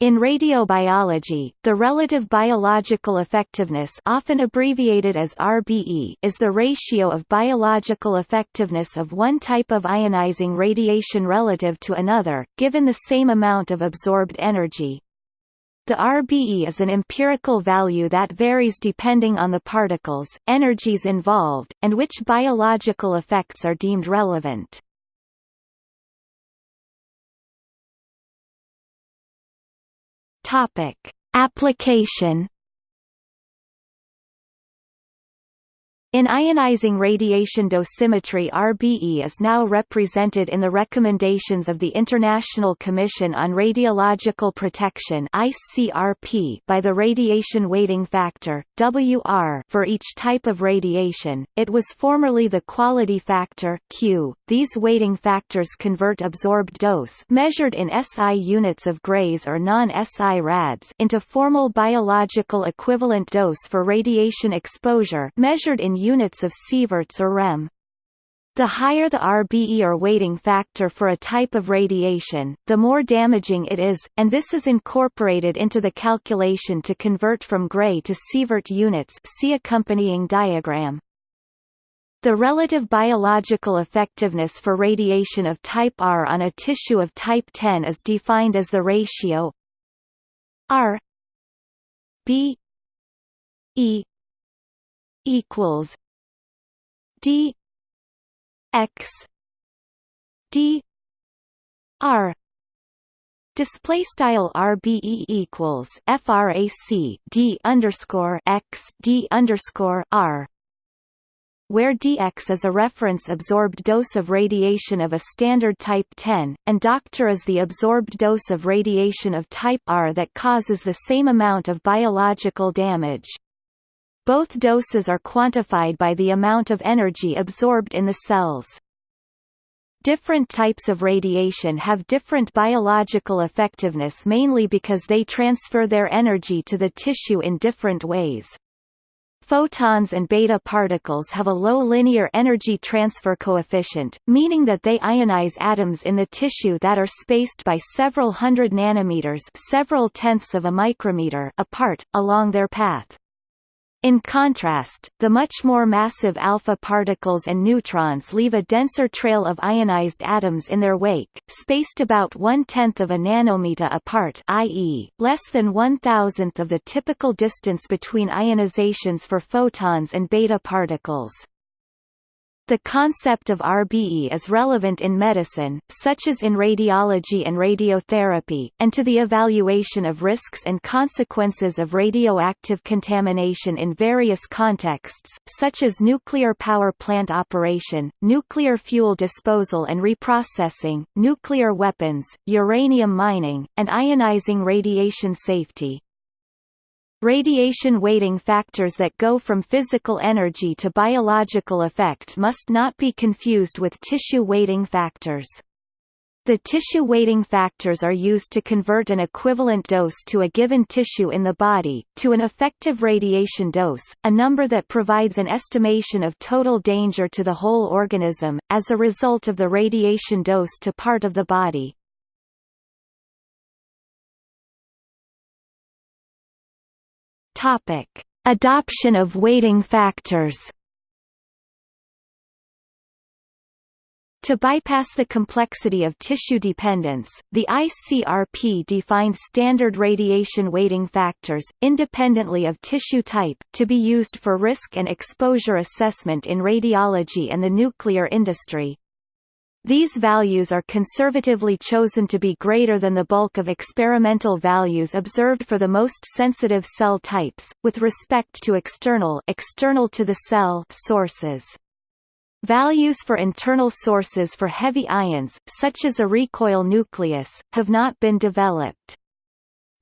In radiobiology, the relative biological effectiveness often abbreviated as RBE is the ratio of biological effectiveness of one type of ionizing radiation relative to another, given the same amount of absorbed energy. The RBE is an empirical value that varies depending on the particles, energies involved, and which biological effects are deemed relevant. Topic: Application In ionizing radiation dosimetry RBE is now represented in the recommendations of the International Commission on Radiological Protection by the radiation weighting factor WR for each type of radiation. It was formerly the quality factor Q. These weighting factors convert absorbed dose measured in SI units of grays or non-SI rads into formal biological equivalent dose for radiation exposure measured in units of sieverts or rem. The higher the RBE or weighting factor for a type of radiation, the more damaging it is, and this is incorporated into the calculation to convert from gray to sievert units see accompanying diagram. The relative biological effectiveness for radiation of type R on a tissue of type 10 is defined as the ratio R B E equals D X D R Display style RBE equals FRAC D underscore X D underscore R where dx is a reference absorbed dose of radiation of a standard type 10, and Dr is the absorbed dose of radiation of type R that causes the same amount of biological damage. Both doses are quantified by the amount of energy absorbed in the cells. Different types of radiation have different biological effectiveness mainly because they transfer their energy to the tissue in different ways. Photons and beta particles have a low linear energy transfer coefficient, meaning that they ionize atoms in the tissue that are spaced by several hundred nanometers several tenths of a micrometer apart, along their path. In contrast, the much more massive alpha particles and neutrons leave a denser trail of ionized atoms in their wake, spaced about one-tenth of a nanometer apart i.e., less than one-thousandth of the typical distance between ionizations for photons and beta particles. The concept of RBE is relevant in medicine, such as in radiology and radiotherapy, and to the evaluation of risks and consequences of radioactive contamination in various contexts, such as nuclear power plant operation, nuclear fuel disposal and reprocessing, nuclear weapons, uranium mining, and ionizing radiation safety. Radiation weighting factors that go from physical energy to biological effect must not be confused with tissue weighting factors. The tissue weighting factors are used to convert an equivalent dose to a given tissue in the body, to an effective radiation dose, a number that provides an estimation of total danger to the whole organism, as a result of the radiation dose to part of the body. Topic: Adoption of weighting factors. To bypass the complexity of tissue dependence, the ICRP defines standard radiation weighting factors, independently of tissue type, to be used for risk and exposure assessment in radiology and the nuclear industry. These values are conservatively chosen to be greater than the bulk of experimental values observed for the most sensitive cell types, with respect to external, external to the cell sources. Values for internal sources for heavy ions, such as a recoil nucleus, have not been developed.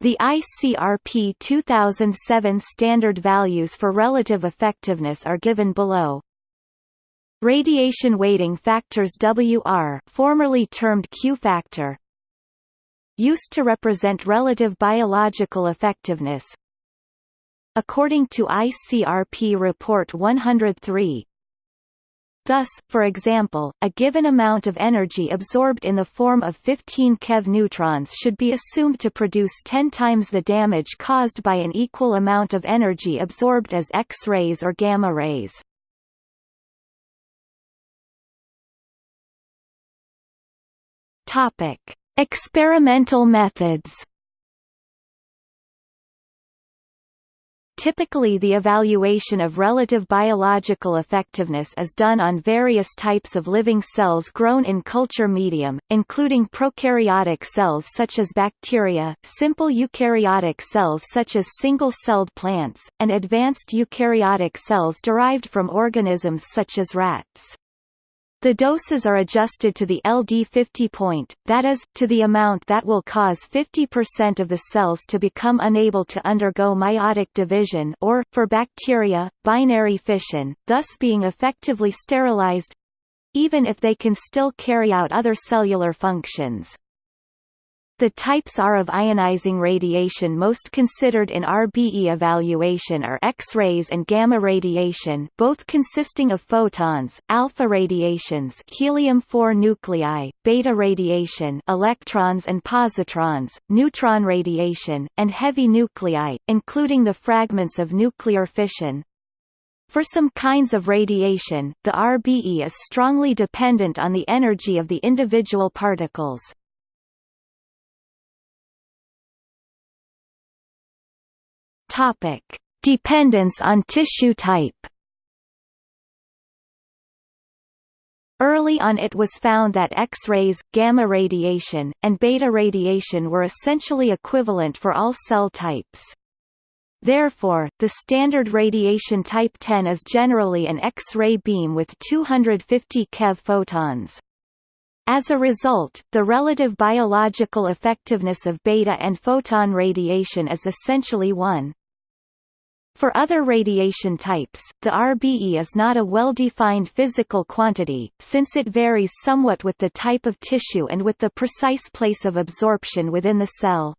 The ICRP 2007 standard values for relative effectiveness are given below. Radiation weighting factors WR formerly termed Q factor used to represent relative biological effectiveness According to ICRP Report 103 Thus, for example, a given amount of energy absorbed in the form of 15 keV neutrons should be assumed to produce 10 times the damage caused by an equal amount of energy absorbed as X-rays or gamma rays. Topic: Experimental methods. Typically the evaluation of relative biological effectiveness is done on various types of living cells grown in culture medium, including prokaryotic cells such as bacteria, simple eukaryotic cells such as single-celled plants, and advanced eukaryotic cells derived from organisms such as rats. The doses are adjusted to the LD50 point, that is, to the amount that will cause 50% of the cells to become unable to undergo meiotic division or, for bacteria, binary fission, thus being effectively sterilized—even if they can still carry out other cellular functions. The types are of ionizing radiation most considered in RBE evaluation are X-rays and gamma radiation both consisting of photons, alpha radiations helium-4 nuclei, beta radiation electrons and positrons, neutron radiation, and heavy nuclei, including the fragments of nuclear fission. For some kinds of radiation, the RBE is strongly dependent on the energy of the individual particles. Topic: Dependence on tissue type. Early on it was found that X-rays, gamma radiation, and beta radiation were essentially equivalent for all cell types. Therefore, the standard radiation type 10 is generally an X-ray beam with 250 keV photons. As a result, the relative biological effectiveness of beta and photon radiation is essentially 1. For other radiation types, the RBE is not a well-defined physical quantity, since it varies somewhat with the type of tissue and with the precise place of absorption within the cell.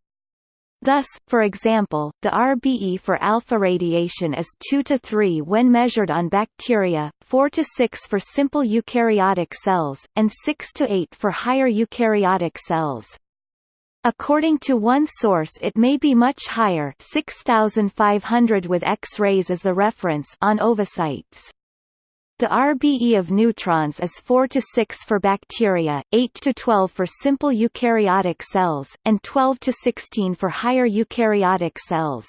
Thus, for example, the RBE for alpha radiation is 2 to 3 when measured on bacteria, 4 to 6 for simple eukaryotic cells, and 6 to 8 for higher eukaryotic cells. According to one source it may be much higher 6500 with X-rays as the reference on ovocytes. The RBE of neutrons is 4 to 6 for bacteria, 8 to 12 for simple eukaryotic cells, and 12 to 16 for higher eukaryotic cells.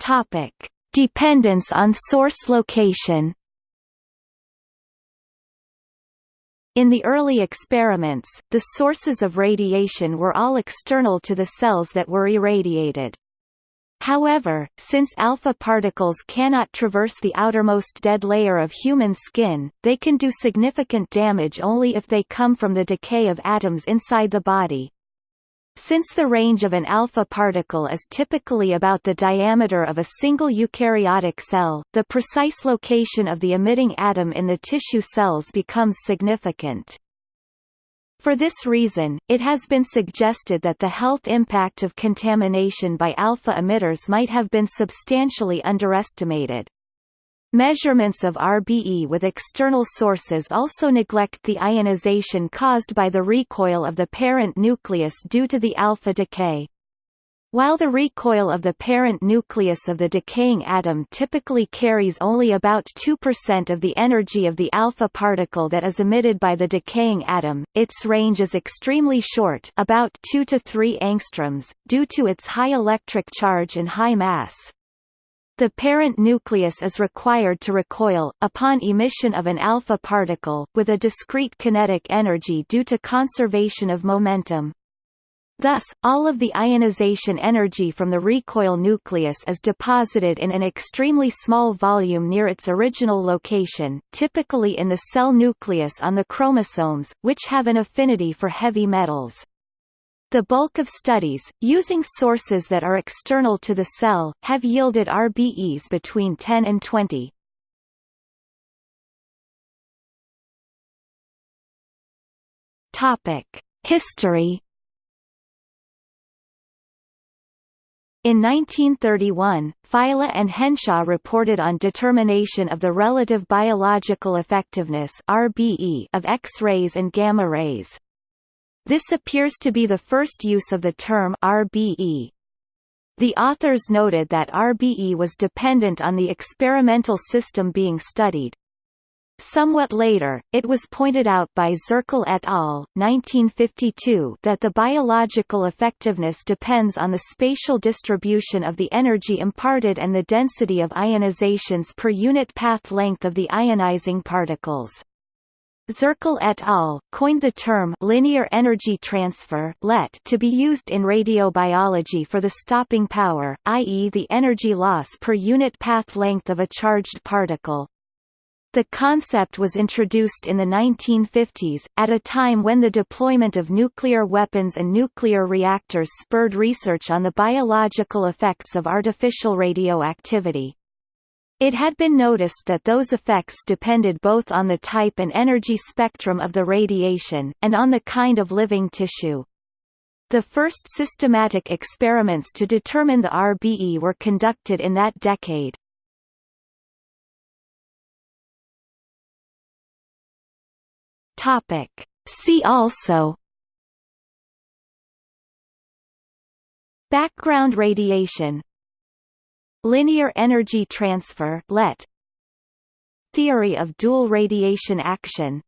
Topic: Dependence on source location. In the early experiments, the sources of radiation were all external to the cells that were irradiated. However, since alpha particles cannot traverse the outermost dead layer of human skin, they can do significant damage only if they come from the decay of atoms inside the body. Since the range of an alpha particle is typically about the diameter of a single eukaryotic cell, the precise location of the emitting atom in the tissue cells becomes significant. For this reason, it has been suggested that the health impact of contamination by alpha emitters might have been substantially underestimated. Measurements of RBE with external sources also neglect the ionization caused by the recoil of the parent nucleus due to the alpha decay. While the recoil of the parent nucleus of the decaying atom typically carries only about 2% of the energy of the alpha particle that is emitted by the decaying atom, its range is extremely short about 2 to 3 angstroms, due to its high electric charge and high mass. The parent nucleus is required to recoil, upon emission of an alpha particle, with a discrete kinetic energy due to conservation of momentum. Thus, all of the ionization energy from the recoil nucleus is deposited in an extremely small volume near its original location, typically in the cell nucleus on the chromosomes, which have an affinity for heavy metals. The bulk of studies, using sources that are external to the cell, have yielded RBEs between 10 and 20. Topic: History In 1931, Failla and Henshaw reported on determination of the relative biological effectiveness (RBE) of X-rays and gamma rays. This appears to be the first use of the term RBE. The authors noted that RBE was dependent on the experimental system being studied, Somewhat later, it was pointed out by Zirkle et al. 1952 that the biological effectiveness depends on the spatial distribution of the energy imparted and the density of ionizations per unit path length of the ionizing particles. Zirkle et al. coined the term linear energy transfer (LET) to be used in radiobiology for the stopping power, i.e. the energy loss per unit path length of a charged particle. The concept was introduced in the 1950s, at a time when the deployment of nuclear weapons and nuclear reactors spurred research on the biological effects of artificial radioactivity. It had been noticed that those effects depended both on the type and energy spectrum of the radiation, and on the kind of living tissue. The first systematic experiments to determine the RBE were conducted in that decade. See also Background radiation Linear energy transfer Theory of dual radiation action